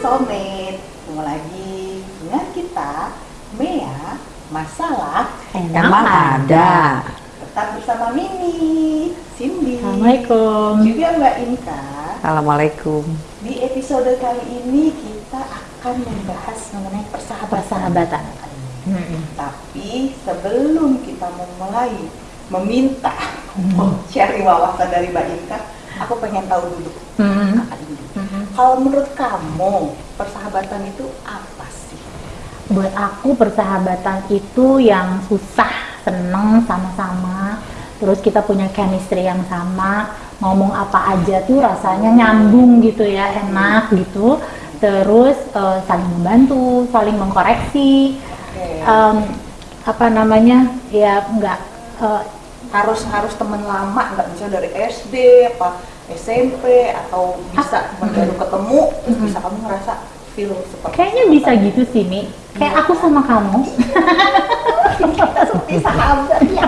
Soulmate Ketemu lagi dengan kita Mea Masalah Emang ada. Tetap bersama Mimi Cindy Assalamualaikum. Juga Mbak Inka Assalamualaikum. Di episode kali ini kita akan membahas mengenai persahabatan Persahabatan. Mm-mm. Tapi sebelum kita memulai meminta sharing wawasan dari Mbak Inka Aku pengen tahu dulu. Kakak Indi Mm-mm. Kalau menurut kamu persahabatan itu apa sih? Buat aku persahabatan itu yang susah, seneng sama-sama. Terus kita punya chemistry yang sama, ngomong apa aja tuh rasanya nyambung gitu ya, enak gitu. Terus eh, saling membantu, saling mengkoreksi. Em, apa namanya? Ya nggak eh, harus harus teman lama nggak bisa dari SD apa SMP atau bisa cuma baru ketemu terus bisa kamu ngerasa feel seperti kayaknya bisa gitu sih Mi. Kayak aku sama kamu. kita seperti sahabat ya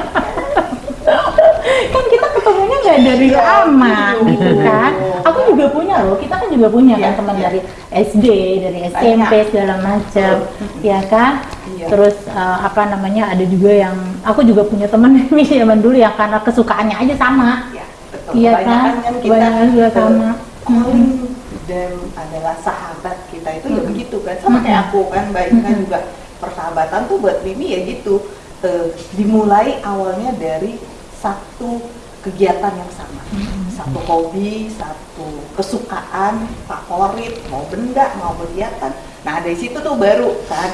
kan kita ketemunya nggak dari Iya, lama betul. gitu kan aku juga punya loh kita kan juga punya Iya, kan teman iya. dari SD dari SMP segala macam ya kan Iya. terus eh, apa namanya ada juga yang aku juga punya teman zaman dulu yang karena kesukaannya aja sama ya Iya Kebanyakan kan? kita Kebanyakan juga eh, sama. calling dan adalah sahabat kita itu ya begitu kan. Sama kayak aku kan Mbak Inka juga. Persahabatan tuh buat Mimi ya gitu. Eh, dimulai awalnya dari satu kegiatan yang sama. Satu hobi satu kesukaan favorit mau benda mau kegiatan. Nah dari situ tuh baru kan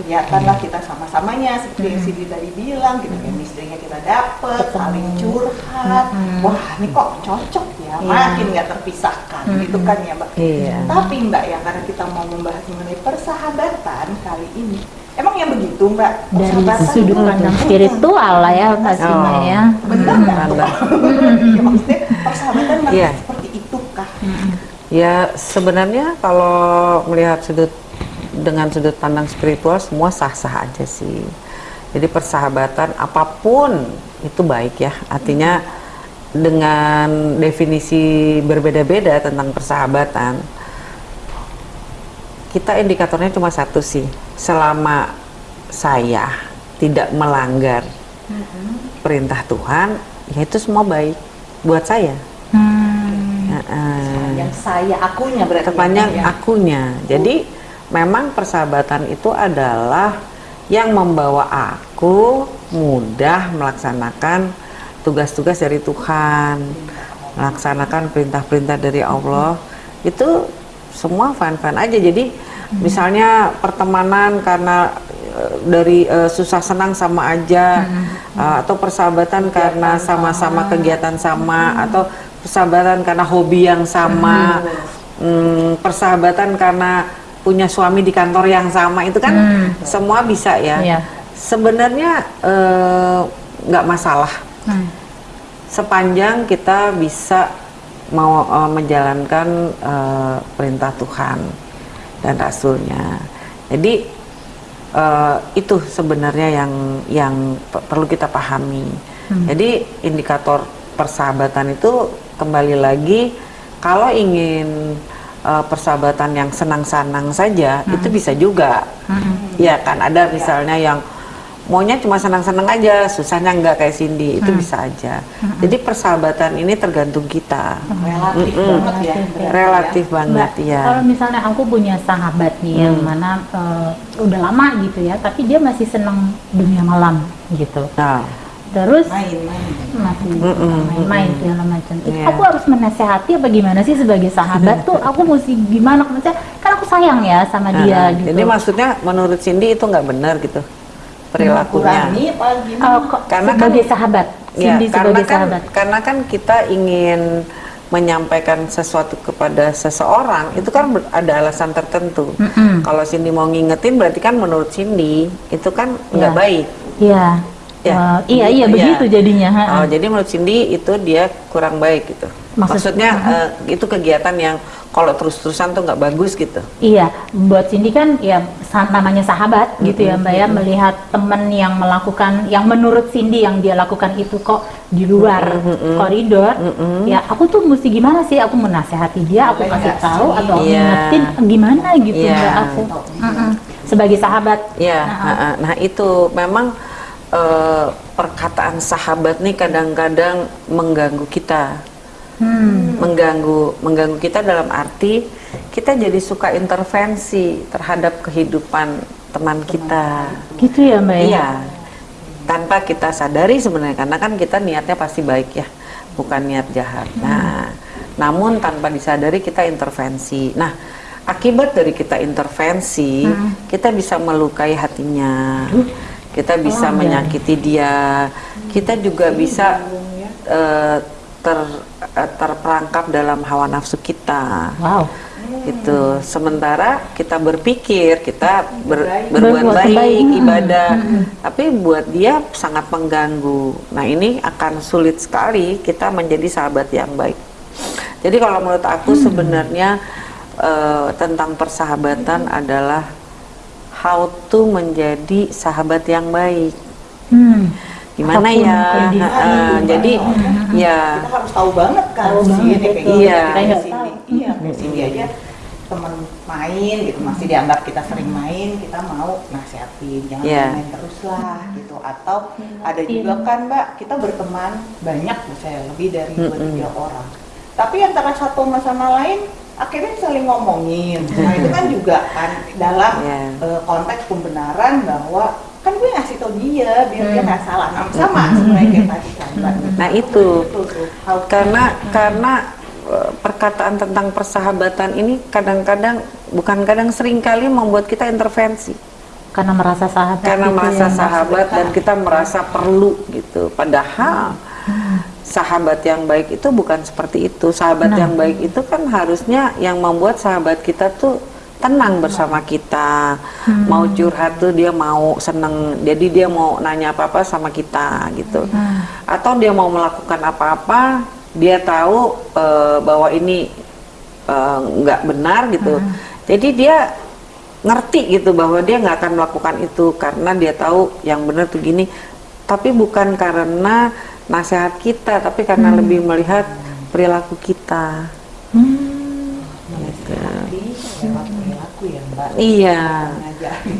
kelihatan lah kita sama-samanya seperti yang Cindy tadi bilang gitu chemistry-nya kita dapet saling curhat wah ini kok cocok ya Iya. makin nggak terpisahkan gitu kan ya mbak Iya. tapi mbak ya karena kita mau membahas mengenai persahabatan kali ini emang yang begitu mbak dari sudut pandang spiritual lah ya pastinya Oh. ya benar nggak tuh? Benar. Ya, maksudnya persahabatan Iya. seperti itukah. Ya sebenarnya kalau melihat sudut dengan sudut pandang spiritual semua sah-sah aja sih. Jadi persahabatan apa pun itu baik ya. Artinya dengan definisi berbeda-beda tentang persahabatan, kita indikatornya cuma satu sih. Selama saya tidak melanggar perintah Tuhan, ya itu semua baik buat saya. Hmm. Heeh. yang saya akunya berarti terpanjang ya. akunya. Jadi memang persahabatan itu adalah yang membawa aku mudah melaksanakan tugas-tugas dari Tuhan, melaksanakan perintah-perintah dari Allah. Itu semua fun-fun aja. Jadi misalnya pertemanan karena eh, dari eh, susah senang sama aja eh, atau persahabatan karena sama-sama kegiatan sama atau persahabatan karena hobi yang sama. Hmm, persahabatan karena punya suami di kantor yang sama itu kan Hmm. semua bisa ya Iya. sebenarnya eh, nggak masalah Hmm. sepanjang kita bisa mau eh, menjalankan eh, perintah Tuhan dan Rasulnya. Jadi eh, itu sebenarnya yang yang pe- perlu kita pahami. Jadi indikator persahabatan itu kembali lagi kalau ingin eh, persahabatan yang senang-senang saja itu bisa juga. Hmm. Ya kan ada misalnya yang maunya cuma senang-senang aja, susahnya nggak kayak Cindy, itu bisa aja. Jadi persahabatan ini tergantung kita. relatif Mm-mm. banget ya Relatif, ya. Relatif banget Mbak, ya. Kalau misalnya aku punya sahabat nih yang Hmm. mana eh, udah lama gitu ya, tapi dia masih senang dunia malam gitu. Nah, Terus main-main masih Mm-mm, main-main segala macam. Itu Iya. Aku harus menasehati apa gimana sih sebagai sahabat tuh? Aku mesti gimana? Maksudnya kan aku sayang ya sama dia nah, gitu. Jadi maksudnya menurut Cindy itu nggak benar gitu perilakunya. kok Karena kan- sebagai sahabat, Ya, Cindy karena sebagai kan sahabat. karena kan kita ingin menyampaikan sesuatu kepada seseorang itu kan ada alasan tertentu. Mm-mm. Kalau Cindy mau ngingetin berarti kan menurut Cindy itu kan nggak Ya. baik. Iya. Ya, Eh, iya iya begitu, begitu ya. jadinya. ha. Oh, jadi menurut Cindy itu dia kurang baik gitu. Maksud- Maksudnya eh, itu kegiatan yang kalau terus-terusan tuh nggak bagus gitu. Iya, buat Cindy kan ya namanya sahabat gitu ya Mbak ya melihat temen yang melakukan yang menurut Cindy yang dia lakukan itu kok di luar koridor, ya aku tuh mesti gimana sih? Aku menasehati dia, aku Boleh kasih nggak tahu sih? atau aku Iya. ngingetin gimana gitu Iya. Mbak aku Mm-mm. sebagai sahabat. Ya, Nah, ha-ha. nah itu memang eh, perkataan sahabat nih kadang-kadang mengganggu kita, Hmm. mengganggu, mengganggu kita dalam arti kita jadi suka intervensi terhadap kehidupan teman kita. Gitu ya Mbak ya. Iya, tanpa kita sadari sebenarnya karena kan kita niatnya pasti baik ya, bukan niat jahat. Nah, namun tanpa disadari kita intervensi. Nah, akibat dari kita intervensi, kita bisa melukai hatinya, kita bisa Oh, menyakiti dia, kita juga bisa eh, ter eh, terperangkap dalam hawa nafsu kita Wow. gitu. Sementara kita berpikir kita ber- berbuat baik, baik. ibadah, tapi buat dia sangat mengganggu. Nah ini akan sulit sekali kita menjadi sahabat yang baik. Jadi kalau menurut aku sebenarnya eh, tentang persahabatan adalah how to menjadi sahabat yang baik. Hmm. Gimana Apa pun ya? kondisi. Heeh, jadi ya kita harus tahu banget kan Tahu sih banget, ini kayak gitu. Iya. Kita nggak iya Cindy aja teman main gitu masih dianggap kita sering main kita mau nasihatin jangan Iya. main terus lah gitu atau ada juga kan mbak kita berteman banyak misalnya lebih dari dua Mm-mm. tiga orang tapi antara satu sama sama lain akhirnya saling ngomongin nah itu kan juga kan dalam Iya. eh, konteks pembenaran bahwa kan gue ngasih tau dia biar dia Hmm. nggak salah nah, sama sebenarnya kayak tadi kan mbak Nah, itu. Tuh. How- karena karena eh, perkataan tentang persahabatan ini kadang-kadang bukan kadang sering kali membuat kita intervensi Karena merasa sahabat. karena gitu merasa ya. sahabat dan kita merasa perlu gitu padahal sahabat yang baik itu bukan seperti itu. Sahabat Nah. yang baik itu kan harusnya yang membuat sahabat kita tuh tenang bersama kita. Mau curhat tuh dia mau seneng. Jadi dia mau nanya apa-apa sama kita gitu. Atau dia mau melakukan apa-apa dia tahu eh, bahwa ini eh, nggak benar gitu. Jadi dia ngerti gitu bahwa dia nggak akan melakukan itu karena dia tahu yang benar tuh gini. Tapi bukan karena nasihat kita tapi karena lebih melihat perilaku kita. Hmm. Lewat perilaku ya mbak. Iya.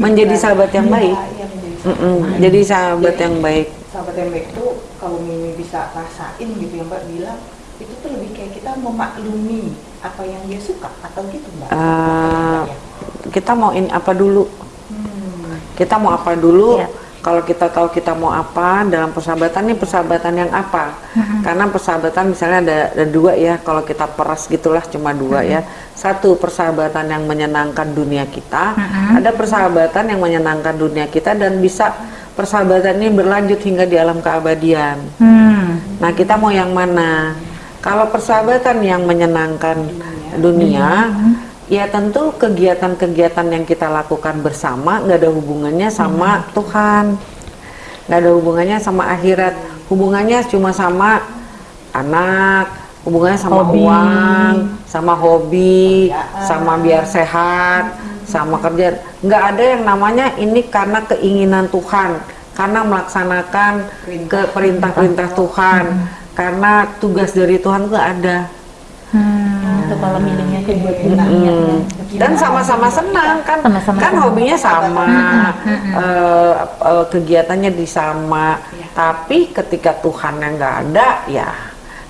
Menjadi sahabat yang baik. Iya, menjadi sahabat Mm-mm, yang baik. jadi sahabat yang baik. sahabat yang baik itu kalau Mimi bisa rasain gitu ya mbak bilang itu tuh lebih kayak kita memaklumi apa yang dia suka atau gitu mbak? Eh, kita mau ini apa dulu? Hmm. kita mau apa dulu? Iya. Kalau kita tahu kita mau apa dalam persahabatan ini persahabatan yang apa? Karena persahabatan misalnya ada, ada dua ya kalau kita peras gitulah cuma dua ya. Satu persahabatan yang menyenangkan dunia kita. Ada persahabatan yang menyenangkan dunia kita dan bisa persahabatan ini berlanjut hingga di alam keabadian. Hmm. Nah, kita mau yang mana? Kalau persahabatan yang menyenangkan dunia, ya tentu kegiatan-kegiatan yang kita lakukan bersama nggak ada hubungannya sama Tuhan, nggak ada hubungannya sama akhirat, hubungannya cuma sama anak, hubungannya sama Hobi. uang, sama hobi, Kerjaan. sama biar sehat, sama kerja. Nggak ada yang namanya ini karena keinginan Tuhan, karena melaksanakan ke perintah-perintah Tuhan, karena tugas dari Tuhan nggak ada. Hmm. Itu kalau milihnya tuh buat dunia. Hmm. Dan sama-sama senang kan, Sama-sama kan senang. hobinya sama, eh, eh, kegiatannya di sama. Tapi ketika Tuhan yang nggak ada, ya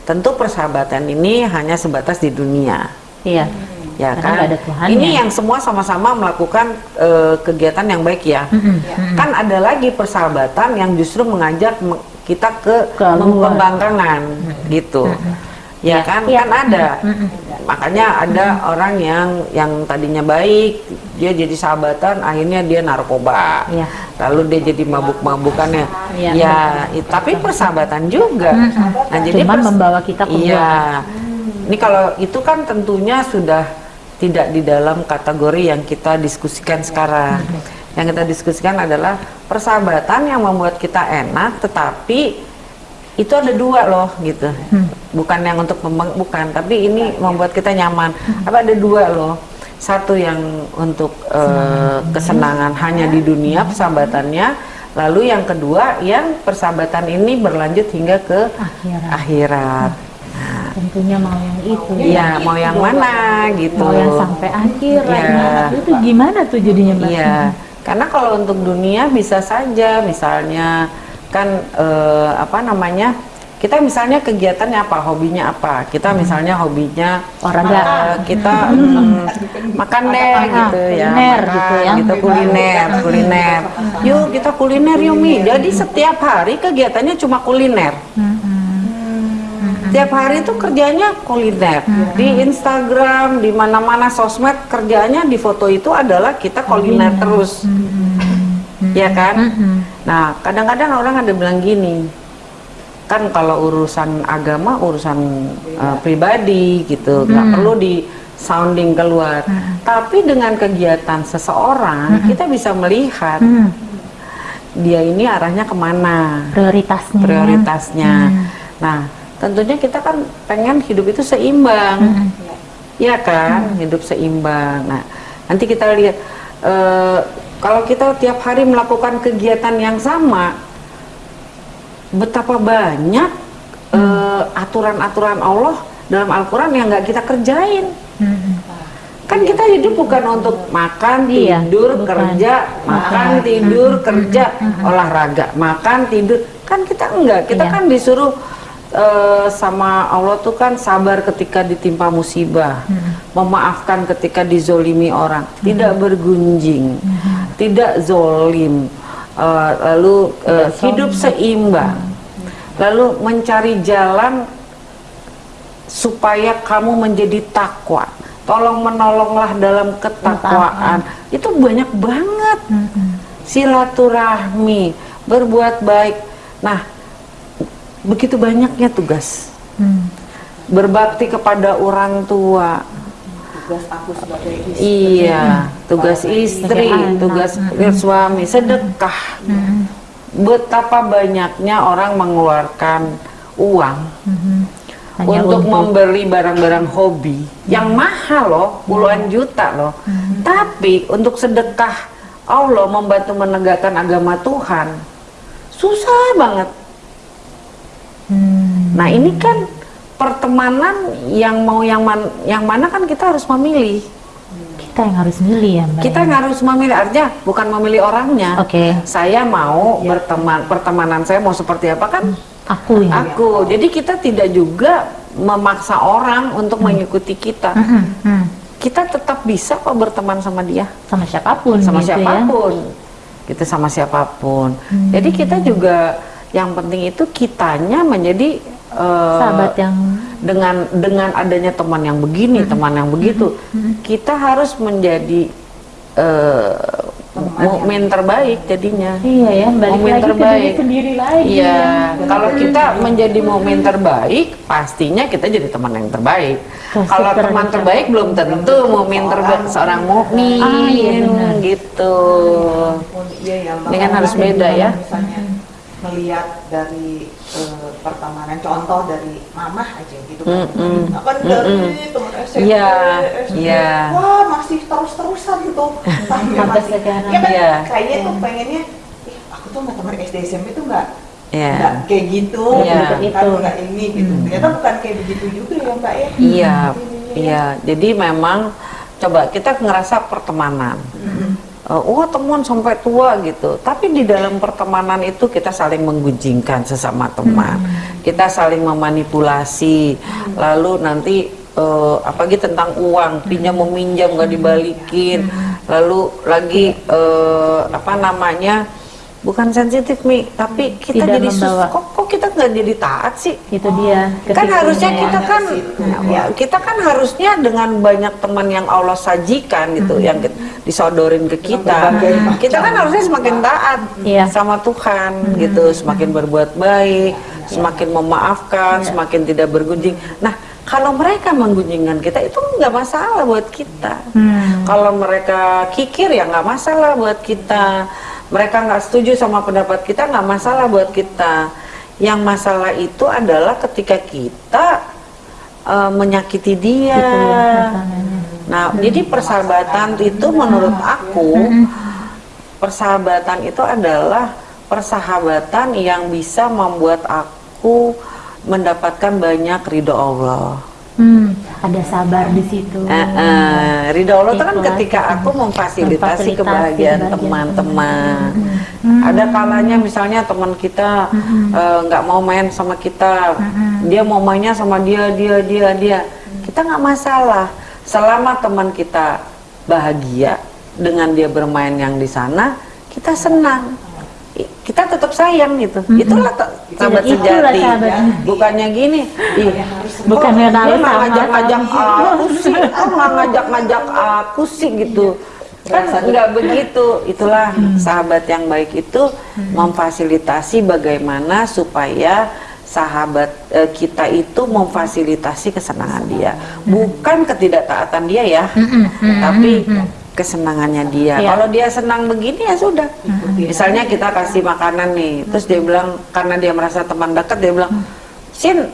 tentu persahabatan ini hanya sebatas di dunia. Iya. ya Karena kan? ada Tuhannya. Ini yang semua sama-sama melakukan eh, kegiatan yang baik ya. Kan ada lagi persahabatan yang justru mengajak me- kita ke Keluar. pembangkangan gitu. Ya kan? Iya. Kan ada. Makanya ada orang yang yang tadinya baik, dia jadi sahabatan, akhirnya dia narkoba. Iya. Lalu dia jadi mabuk-mabukannya. Iya, ya, i- tapi persahabatan juga. Nah, jadi Cuman membawa kita ke Iya. Ini kalau itu kan tentunya sudah tidak di dalam kategori yang kita diskusikan sekarang. Yang kita diskusikan adalah persahabatan yang membuat kita enak, tetapi itu ada dua loh gitu. Hmm. bukan yang untuk memeng- bukan tapi ini membuat kita nyaman. Apa ada dua loh. Satu yang untuk eh, kesenangan. hanya di dunia persahabatannya. Lalu yang kedua yang persahabatan ini berlanjut hingga ke Akhirat. akhirat. Tentunya mau yang itu. Iya mau yang mana gitu. Mau yang sampai akhirat. Iya. Nah, Itu gimana tuh jadinya Mbak? Iya, karena kalau untuk dunia bisa saja, misalnya kan eh, apa namanya, kita misalnya kegiatannya apa, hobinya apa, kita misalnya hobinya Olahraga. eh, kita mm, makan deh gitu ya, kuliner makan, gitu ya. gitu kuliner, kuliner. Yuk kita kuliner yuk Mi. Jadi setiap hari kegiatannya cuma kuliner. Tiap hari itu kerjanya kuliner. Di Instagram, di mana-mana sosmed kerjanya di foto itu adalah kita kuliner terus, ya kan? Nah kadang-kadang orang ada bilang gini, kan kalau urusan agama urusan uh, pribadi gitu, nggak perlu di sounding keluar. Tapi dengan kegiatan seseorang kita bisa melihat Hmm, dia ini arahnya ke mana. Prioritasnya. prioritasnya. Nah, tentunya kita kan pengen hidup itu seimbang, ya kan, hidup seimbang. Nah, nanti kita lihat eh, kalau kita tiap hari melakukan kegiatan yang sama, betapa banyak eh, aturan-aturan Allah dalam Al-Quran yang nggak kita kerjain. Hmm. Kan kita hidup bukan untuk makan, Iya, tidur, bukan. kerja, makan, tidur, kerja, olahraga, makan, tidur. Kan kita enggak, kita Iya. kan disuruh eh, sama Allah tuh kan sabar ketika ditimpa musibah, memaafkan ketika dizolimi orang, tidak bergunjing, tidak zolim, eh, lalu eh, hidup seimbang, lalu mencari jalan supaya kamu menjadi takwa. Tolong menolonglah dalam ketakwaan. Itu banyak banget. Silaturahmi, berbuat baik. Nah, begitu banyaknya tugas. Hmm. Berbakti kepada orang tua. Tugas aku sebagai istri Iya, tugas istri, Sebagai anak. tugas suami, sedekah. Betapa banyaknya orang mengeluarkan uang Hmm. Hanya untuk membeli barang-barang hobi yang mahal loh, puluhan juta loh. Tapi untuk sedekah Allah membantu menegakkan agama Tuhan susah banget. Hmm. Nah ini kan pertemanan yang mau yang man, yang mana kan kita harus memilih. Kita yang harus milih ya Mbak. Kita ya? nggak harus memilih artinya bukan memilih orangnya. Oke. Saya mau berteman pertemanan saya mau seperti apa kan Aku ya. aku. Jadi kita tidak juga memaksa orang untuk mengikuti kita. Hmm, hmm. Kita tetap bisa kok berteman sama dia, Sama siapa pun sama gitu ya. siapa pun. Kita sama siapa pun. Jadi kita juga yang penting itu kitanya menjadi eh, Sahabat yang dengan dengan adanya teman yang begini, teman yang begitu, kita harus menjadi eh, mukmin terbaik jadinya. Iya ya, balik Momen lagi ke terbaik. diri sendiri lagi. Iya, ya. kalau kita menjadi momen terbaik, pastinya kita jadi teman yang terbaik. Pasti Kalau teman terbaik belum tentu momen terbaik seorang mukmin Ah, iya benar. gitu. iya ya Ini kan harus beda ya. misalnya melihat dari eh, pertemanan contoh dari mamah aja gitu kan Mm-mm. Nah, kan dari teman SMP Iya, SD, iya. wah masih terus-terusan tuh sampai Sampai masih ya kan Iya. kayaknya tuh pengennya "Ih, aku tuh sama teman SD SMP tuh nggak Iya. nggak kayak gitu Iya. gitu kan Itu. nggak ini gitu ternyata bukan kayak begitu juga ya mbak ya Iya, iya. Jadi memang coba kita ngerasa pertemanan. Eh, wah teman sampai tua gitu. Tapi di dalam pertemanan itu kita saling menggunjingkan sesama teman. Kita saling memanipulasi. Lalu nanti eh, apalagi tentang uang, pinjam meminjam nggak dibalikin. Lalu lagi eh, apa namanya? Bukan sensitif mi, tapi kita Tidak jadi sus- membawa. kok kok kita nggak jadi taat sih? Itu dia. kan harusnya ya. kita kan ya, kita kan harusnya dengan banyak teman yang Allah sajikan gitu yang ki- disodorin ke kita kita kan harusnya semakin taat Iya. sama Tuhan gitu semakin berbuat baik semakin memaafkan semakin tidak bergunjing nah kalau mereka menggunjingkan kita itu nggak masalah buat kita Hmm. kalau mereka kikir ya nggak masalah buat kita mereka nggak setuju sama pendapat kita nggak masalah buat kita yang masalah itu adalah ketika kita eh, menyakiti dia. Gitu ya. Nah, jadi persahabatan itu menurut aku persahabatan itu adalah persahabatan yang bisa membuat aku mendapatkan banyak ridho Allah. Hmm, ada sabar di situ. Eh, eh, ridho Allah itu kan ketika gitu. aku memfasilitasi kebahagiaan teman-teman. Hmm. Ada kalanya misalnya teman kita eh, nggak mau main sama kita, dia mau mainnya sama dia, dia, dia, dia. Kita nggak masalah selama teman kita bahagia dengan dia bermain yang di sana, kita senang. Kita tetap sayang gitu. Itulah te- sahabat Itulah sejati. sahabat. Bukannya gini, ih, Bukan kok yang dia nggak sama ngajak-ngajak aku sih, kok nggak ngajak-ngajak aku sih gitu. Kan nggak begitu. Itulah sahabat yang baik itu memfasilitasi bagaimana supaya sahabat eh, kita itu memfasilitasi kesenangan dia, bukan ketidaktaatan dia ya, tapi kesenangannya dia. Iya. Kalau dia senang begini ya sudah. Misalnya kita kasih makanan nih, terus dia bilang karena dia merasa teman dekat dia bilang, Sin,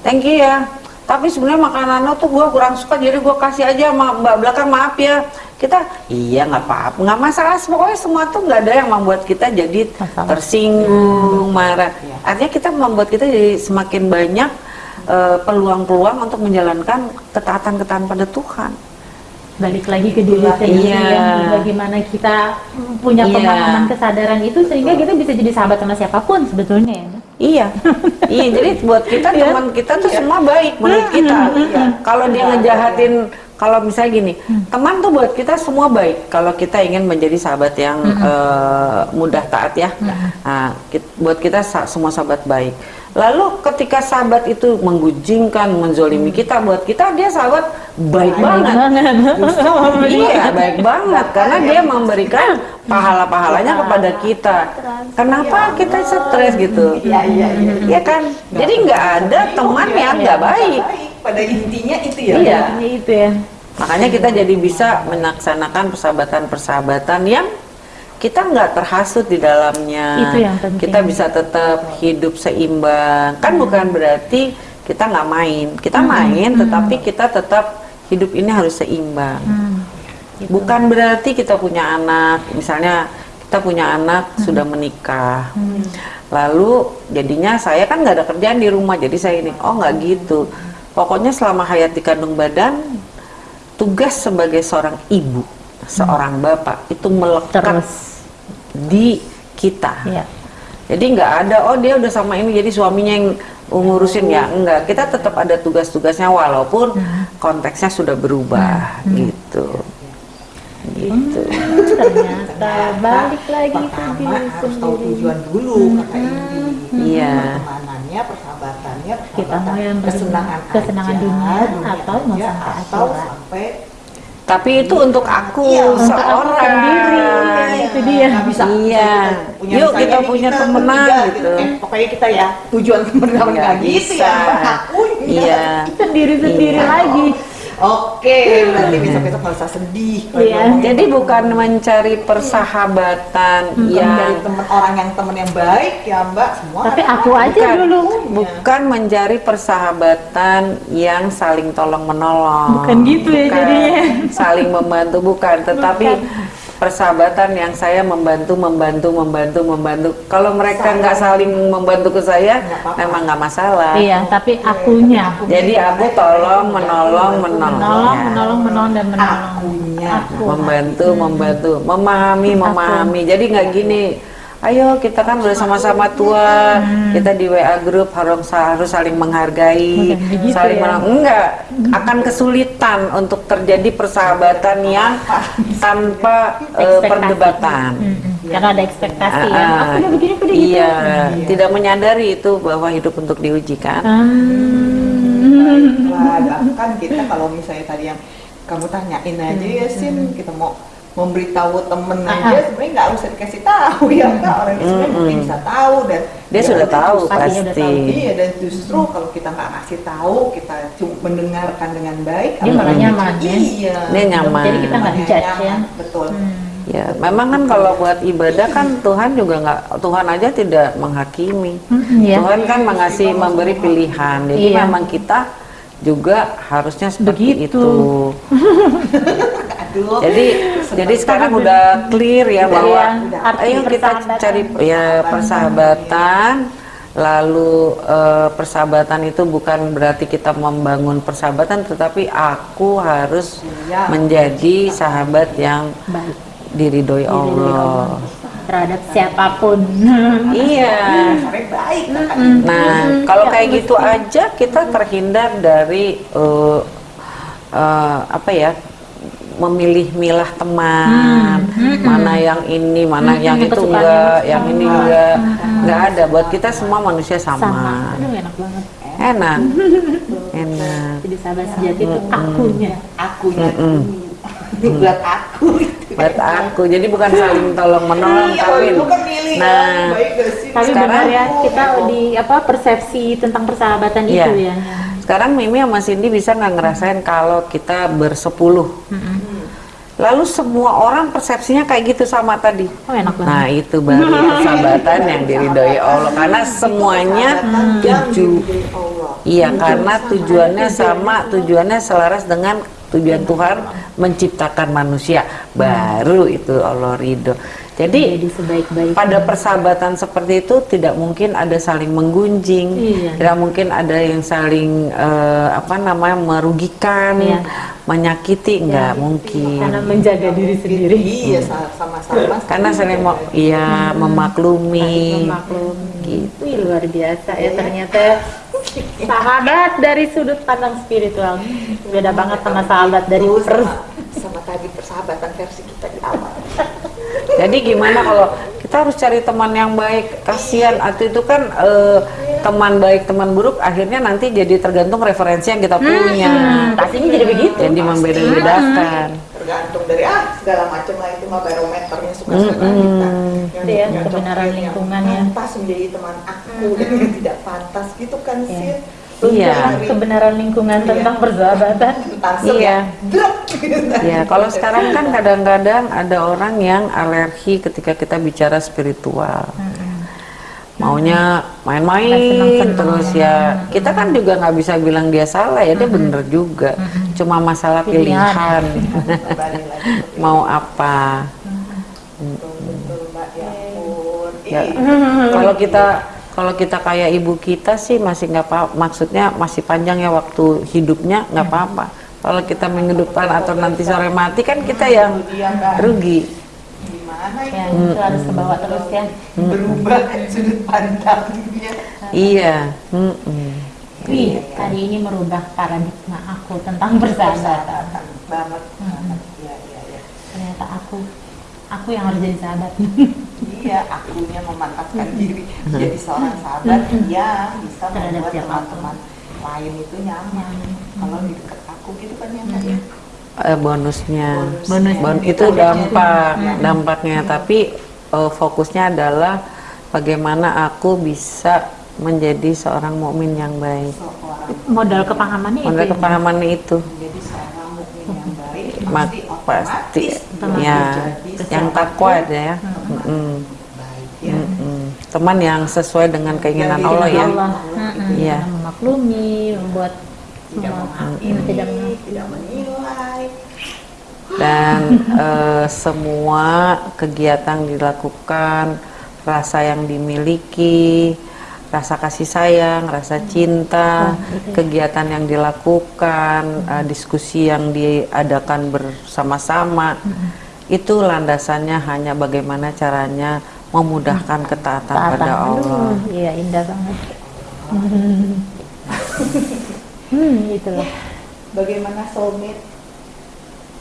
thank you ya. Tapi sebenarnya makanan lo tuh gua kurang suka, jadi gua kasih aja sama mbak belakang maaf ya. Kita, iya nggak apa-apa, nggak masalah. Pokoknya semua tuh nggak ada yang membuat kita jadi Masalah. tersinggung, marah. Artinya kita membuat kita jadi semakin banyak eh, peluang-peluang untuk menjalankan ketaatan-ketaatan pada Tuhan. Balik lagi ke diri sendiri iya. bagaimana kita punya Iya. pemahaman kesadaran itu sehingga kita bisa jadi sahabat sama siapa pun sebetulnya ya. Iya, iya. Jadi buat kita Iya. teman kita tuh semua baik menurut kita. Iya. Kalau dia ngejahatin, kalau misalnya gini, teman tuh buat kita semua baik. Kalau kita ingin menjadi sahabat yang eh, mudah taat ya, nah, kit- buat kita sa- semua sahabat baik. Lalu ketika sahabat itu menggunjingkan, menzolimi kita, buat kita dia sahabat baik banget. iya, baik banget karena dia memberikan pahala-pahalanya kepada kita. Kenapa kita stres gitu? Iya, iya, iya. Iya kan? Jadi nggak ada teman yang nggak baik. Pada intinya itu ya. Iya. Itu ya Makanya kita jadi bisa melaksanakan persahabatan-persahabatan yang kita nggak terhasut di dalamnya. Itu yang penting. Kita bisa tetap hidup seimbang. Kan bukan berarti kita nggak main. Kita main, tetapi kita tetap hidup ini harus seimbang. Hmm, gitu. Bukan berarti kita punya anak, misalnya kita punya anak sudah menikah, lalu jadinya saya kan nggak ada kerjaan di rumah, jadi saya ini, oh nggak gitu. Pokoknya selama hayat di kandung badan, tugas sebagai seorang ibu, seorang bapak itu melekat terus di kita. ya Jadi nggak ada, oh dia udah sama ini jadi suaminya yang ngurusin ya, enggak. Kita tetap ada tugas-tugasnya walaupun konteksnya sudah berubah gitu. Gitu. ternyata balik lagi ke Pertama diri harus tahu sendiri tujuan dulu kata Indi. Iya. Pertemanannya, persahabatannya, Kita mau yang kesenangan, kesenangan aja, dunia atau mau aja, sampai atau sampai Tapi itu untuk aku Iya, untuk aku seorang. sendiri. Iya, itu dia. Nggak bisa Iya. punya Yuk kita punya kita temenan bertiga gitu. Eh, pokoknya kita ya tujuan temenan Nggak gitu bisa. ya. Akunya. Iya. sendiri sendiri Iya. lagi Oke, berarti besok-besok nggak usah sedih. Iya. Jadi bukan mencari persahabatan Bukan yang dari teman orang yang teman yang baik ya Mbak semua. tapi ada aku aja bukan, dulu bukan mencari persahabatan yang saling tolong menolong. Bukan gitu ya jadinya. Saling membantu bukan, tetapi persahabatan yang saya membantu membantu membantu membantu. Kalau mereka nggak saling membantu ke saya, apa-apa. memang nggak masalah. iya tapi akunya Jadi aku tolong menolong menolong. menolong Ya. menolong menolong dan menolong Akunya. aku membantu membantu memahami memahami jadi nggak gini ayo kita kan udah sama-sama tua. Kita di WA grup harus harus saling menghargai begitu saling ya. menang. Enggak akan kesulitan untuk terjadi persahabatan yang tanpa Ekspektasi. perdebatan. Mm-mm. karena ada ekspektasi ya. Ah, aku udah begini udah gitu. Iya. Tidak menyadari itu bahwa hidup untuk diuji kan? Hmm. Wah, bahkan kita kalau misalnya tadi yang kamu tanyain aja ya Sin, kita mau memberitahu temen aja sebenarnya nggak usah dikasih tahu ya kak orang itu sebenarnya mungkin bisa tahu dan dia sudah tahu udah pasti tahu. Iya dan justru kalau kita nggak kasih tahu, kita cuma mendengarkan dengan baik, Dia malah nyaman, ya. Iya. Dia nyaman. Jadi kita nggak Nyaman, judge, ya. Betul. Hmm. Ya, memang kan kalau buat ibadah kan Tuhan juga nggak, Tuhan aja tidak menghakimi. Ya. Tuhan kan mengasih, memberi pilihan. Jadi Iya. memang kita juga harusnya seperti Begitu. itu. Aduh. Jadi, jadi sekarang udah clear ya bahwa Iya, ayo kita cari ya persahabatan. Lalu eh, persahabatan itu bukan berarti kita membangun persahabatan, tetapi aku harus Iya. menjadi sahabat yang baik diridhoi Allah. terhadap siapa pun Iya. Baik. Nah, kalau kayak gitu aja kita terhindar dari eh, eh, apa ya? Memilih milah teman, mana yang ini, mana yang itu enggak, yang yang ini enggak, enggak ada. Buat kita semua manusia sama. Sama. aduh enak banget. Enak, enak. jadi sahabat sejati itu akunya. Akunya. Mm-mm. itu buat aku. Itu. Buat aku, jadi bukan saling tolong menolong, Iya, kan, nah, tapi Sekarang- benar ya kita di apa persepsi tentang persahabatan Iya. itu ya Sekarang Mimi sama Cindy bisa nggak ngerasain kalau kita bersepuluh, lalu semua orang persepsinya kayak gitu sama tadi. oh enak banget. Nah itu baru persahabatan yang diridhoi Allah. Karena semuanya yang tuju iya karena tujuannya sama tujuannya selaras dengan tujuan Tuhan menciptakan manusia. Baru itu Allah ridho jadi pada persahabatan seperti itu tidak mungkin ada saling menggunjing, Iya. tidak mungkin ada yang saling eh, apa namanya merugikan, Iya. menyakiti, enggak mungkin. karena menjaga diri sendiri Iya, sa- sama-sama. Karena saling mau, iya memaklumi. maklum Gitu. Wih, luar biasa ya ternyata sahabat dari sudut pandang spiritual beda banget sama sahabat dari per sama, sama tadi persahabatan versi kita. Jadi gimana kalau kita harus cari teman yang baik? Kasihan atau itu kan eh, teman baik teman buruk akhirnya nanti jadi tergantung referensi yang kita punya. Hmm, pastinya jadi begitu Jadi membeda-bedakan. Tergantung dari ah segala macam lah itu mah barometernya suka-suka kita. Yang Iya, cocok, kebenaran yang lingkungan ya. Pantas menjadi teman aku dan yang tidak pantas gitu kan Iya. sih. Iya. kebenaran lingkungan Iya. tentang persahabatan Iya. Ya, kalau sekarang kan kadang-kadang ada orang yang alergi ketika kita bicara spiritual. Maunya main-main terus ya. Kita kan juga nggak bisa bilang dia salah ya, dia bener juga. Cuma masalah Pilihan. Mau apa? Ya. Ya, Ih, kalau kita kalau kita kayak ibu kita sih masih nggak apa maksudnya masih panjang ya waktu hidupnya nggak apa-apa kalau kita menghidupkan atau nanti sore mati kan kita yang Iya, rugi Gimana ya itu? itu harus kebawa terus ya Berubah sudut pandangnya. iya mm-mm. Wih, hari ini merubah paradigma aku tentang persahabatan banget. Hmm. Iya, iya, iya. ternyata aku aku yang harus jadi sahabat Iya, akunya memantaskan diri. Jadi seorang sahabat yang bisa membuat teman-teman lain itu nyaman. Kalau di dekat aku gitu kan nyaman Hmm. ya. Eh, bonusnya. Bonus. Bon- itu dampak dampaknya. Tapi eh, fokusnya adalah bagaimana aku bisa menjadi seorang mukmin yang baik. Seorang modal kepahamannya itu Modal ya. kepahamannya itu. Menjadi seorang mukmin yang baik Mak- pasti pasti. ya yang takwa ada ya teman Mm-mm. baik ya. Mm-mm. teman yang sesuai dengan keinginan Yang Allah ya Allah Mm-mm. Iya. Yang memaklumi membuat Tidak menilai. dan eh, semua kegiatan dilakukan rasa yang dimiliki rasa kasih sayang rasa cinta kegiatan yang dilakukan eh, diskusi yang diadakan bersama-sama itu landasannya hanya bagaimana caranya memudahkan ketaatan taatan. pada Allah iya indah banget hmm itulah Bagaimana soulmate?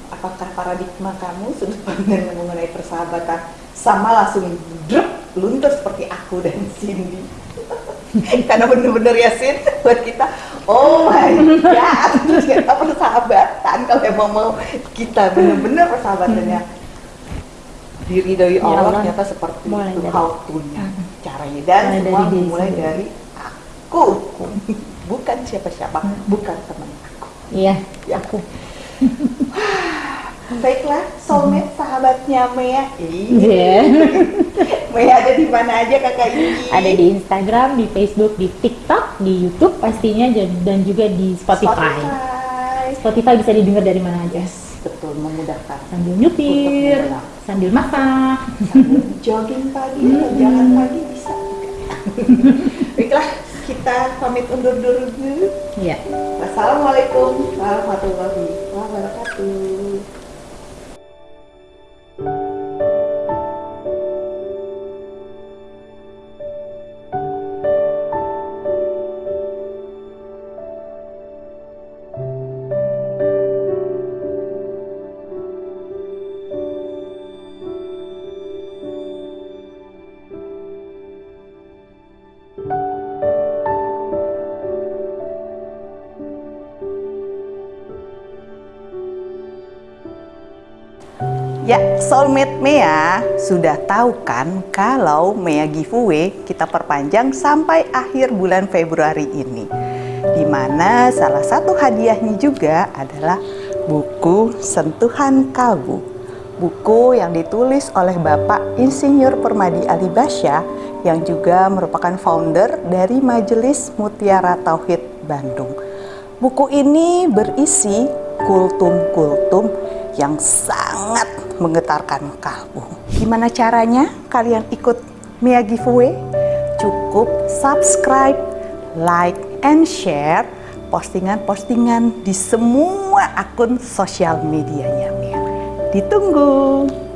Apakah paradigma kamu sudut pandang mengenai persahabatan sama langsung drop luntur seperti aku dan Cindy? Karena bener-bener ya Sin, buat kita, oh my god, ternyata persahabatan kalau emang mau kita bener-bener persahabatannya diridhoi Ya Allah, Allah. ternyata seperti Mulai itu dari- how to-nya caranya dan Mulai semua dari diri dimulai sendiri. dari aku bukan siapa-siapa bukan teman aku iya Ya. aku Baiklah, soulmate sahabatnya Mea. Iya. Mea ada di mana aja kakak ini? Ada di Instagram, di Facebook, di TikTok, di YouTube pastinya dan- dan juga di Spotify. Spotify. Spotify bisa didengar dari mana aja. Yes, betul memudahkan. Sambil nyupir, sambil masak. Jogging pagi atau jalan pagi bisa. Baiklah, kita pamit undur dulu. Iya. Wassalamualaikum warahmatullahi wabarakatuh. Ya, Soulmate Mea sudah tahu kan kalau Mea giveaway kita perpanjang sampai akhir bulan Februari ini. Di mana salah satu hadiahnya juga adalah buku Sentuhan Kalbu. Buku yang ditulis oleh Bapak Insinyur Permadi Ali Basya yang juga merupakan founder dari Majelis Mutiara Tauhid Bandung. Buku ini berisi kultum-kultum yang sangat menggetarkan kalbu. Gimana caranya kalian ikut Mia Giveaway? Cukup subscribe, like, and share postingan-postingan di semua akun sosial medianya Mia. Ditunggu!